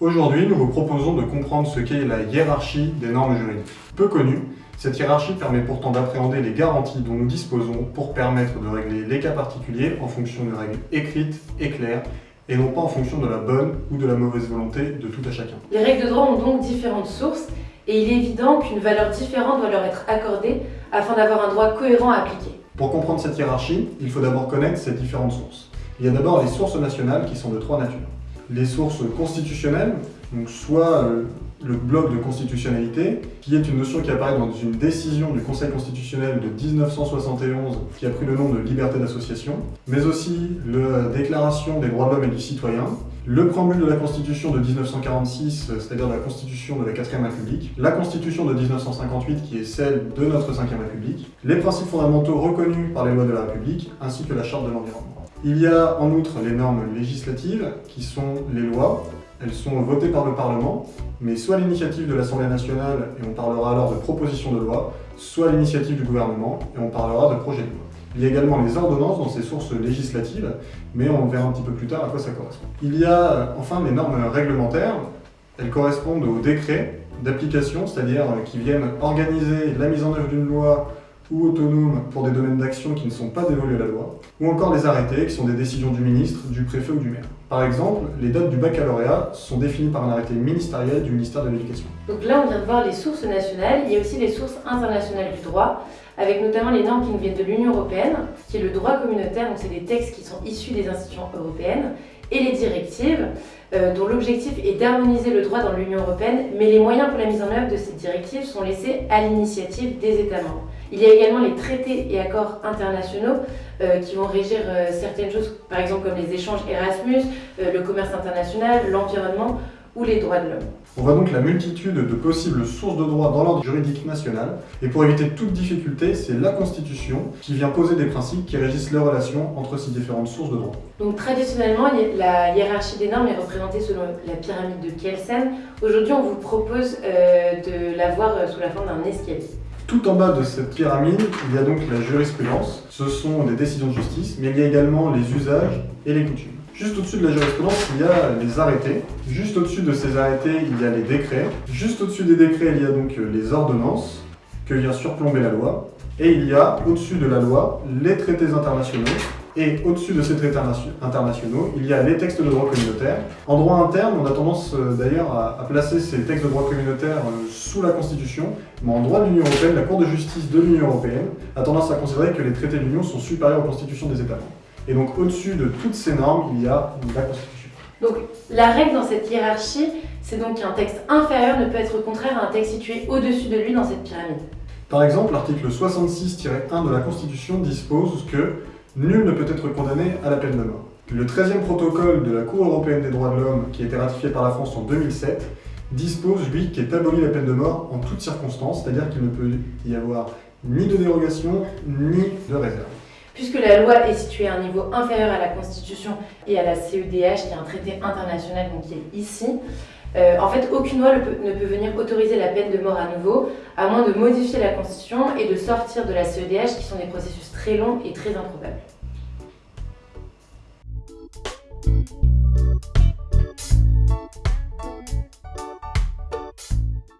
Aujourd'hui, nous vous proposons de comprendre ce qu'est la hiérarchie des normes juridiques. Peu connue, cette hiérarchie permet pourtant d'appréhender les garanties dont nous disposons pour permettre de régler les cas particuliers en fonction de règles écrites et claires et non pas en fonction de la bonne ou de la mauvaise volonté de tout à chacun. Les règles de droit ont donc différentes sources et il est évident qu'une valeur différente doit leur être accordée afin d'avoir un droit cohérent à appliquer. Pour comprendre cette hiérarchie, il faut d'abord connaître ces différentes sources. Il y a d'abord les sources nationales qui sont de trois natures. Les sources constitutionnelles, donc soit euh, le bloc de constitutionnalité, qui est une notion qui apparaît dans une décision du Conseil constitutionnel de 1971 qui a pris le nom de liberté d'association, mais aussi la Déclaration des droits de l'homme et du citoyen, le préambule de la Constitution de 1946, c'est-à-dire la Constitution de la 4ème République, la Constitution de 1958 qui est celle de notre 5ème République, les principes fondamentaux reconnus par les lois de la République, ainsi que la Charte de l'environnement. Il y a en outre les normes législatives, qui sont les lois, elles sont votées par le Parlement, mais soit l'initiative de l'Assemblée nationale, et on parlera alors de proposition de loi, soit à l'initiative du gouvernement, et on parlera de projet de loi. Il y a également les ordonnances dans ces sources législatives, mais on verra un petit peu plus tard à quoi ça correspond. Il y a euh, enfin les normes réglementaires. Elles correspondent aux décrets d'application, c'est-à-dire euh, qui viennent organiser la mise en œuvre d'une loi ou autonome pour des domaines d'action qui ne sont pas dévolus à la loi, ou encore les arrêtés qui sont des décisions du ministre, du préfet ou du maire. Par exemple, les dates du baccalauréat sont définies par un arrêté ministériel du ministère de l'Éducation. Donc là, on vient de voir les sources nationales, il y a aussi les sources internationales du droit, avec notamment les normes qui nous viennent de l'Union Européenne, qui est le droit communautaire, donc c'est des textes qui sont issus des institutions européennes, et les directives, euh, dont l'objectif est d'harmoniser le droit dans l'Union Européenne, mais les moyens pour la mise en œuvre de ces directives sont laissés à l'initiative des États membres. Il y a également les traités et accords internationaux euh, qui vont régir euh, certaines choses, par exemple comme les échanges Erasmus, le commerce international, l'environnement ou les droits de l'homme. On voit donc la multitude de possibles sources de droit dans l'ordre juridique national, et pour éviter toute difficulté, c'est la Constitution qui vient poser des principes qui régissent les relations entre ces différentes sources de droit. Donc traditionnellement, la hiérarchie des normes est représentée selon la pyramide de Kelsen. Aujourd'hui, on vous propose de la voir sous la forme d'un escalier. Tout en bas de cette pyramide, il y a donc la jurisprudence. Ce sont des décisions de justice, mais il y a également les usages et les coutumes. Juste au-dessus de la jurisprudence, il y a les arrêtés. Juste au-dessus de ces arrêtés, il y a les décrets. Juste au-dessus des décrets, il y a donc les ordonnances que vient surplomber la loi. Et il y a, au-dessus de la loi, les traités internationaux et au-dessus de ces traités internationaux, il y a les textes de droit communautaire. En droit interne, on a tendance euh, d'ailleurs à, placer ces textes de droit communautaire euh, sous la Constitution, mais en droit de l'Union Européenne, la Cour de justice de l'Union Européenne a tendance à considérer que les traités de l'Union sont supérieurs aux constitutions des États membres. Et donc au-dessus de toutes ces normes, il y a la Constitution. Donc la règle dans cette hiérarchie, c'est donc qu'un texte inférieur ne peut être contraire à un texte situé au-dessus de lui dans cette pyramide. Par exemple, l'article 66-1 de la Constitution dispose que Nul ne peut être condamné à la peine de mort. Le 13e protocole de la Cour européenne des droits de l'homme, qui a été ratifié par la France en 2007, dispose, lui, qu'est abolie la peine de mort en toutes circonstances, c'est-à-dire qu'il ne peut y avoir ni de dérogation, ni de réserve. Puisque la loi est située à un niveau inférieur à la Constitution et à la CEDH, qui est un traité international donc qui est ici, euh, en fait, aucune loi ne peut, venir autoriser la peine de mort à nouveau, à moins de modifier la Constitution et de sortir de la CEDH, qui sont des processus très longs et très improbables.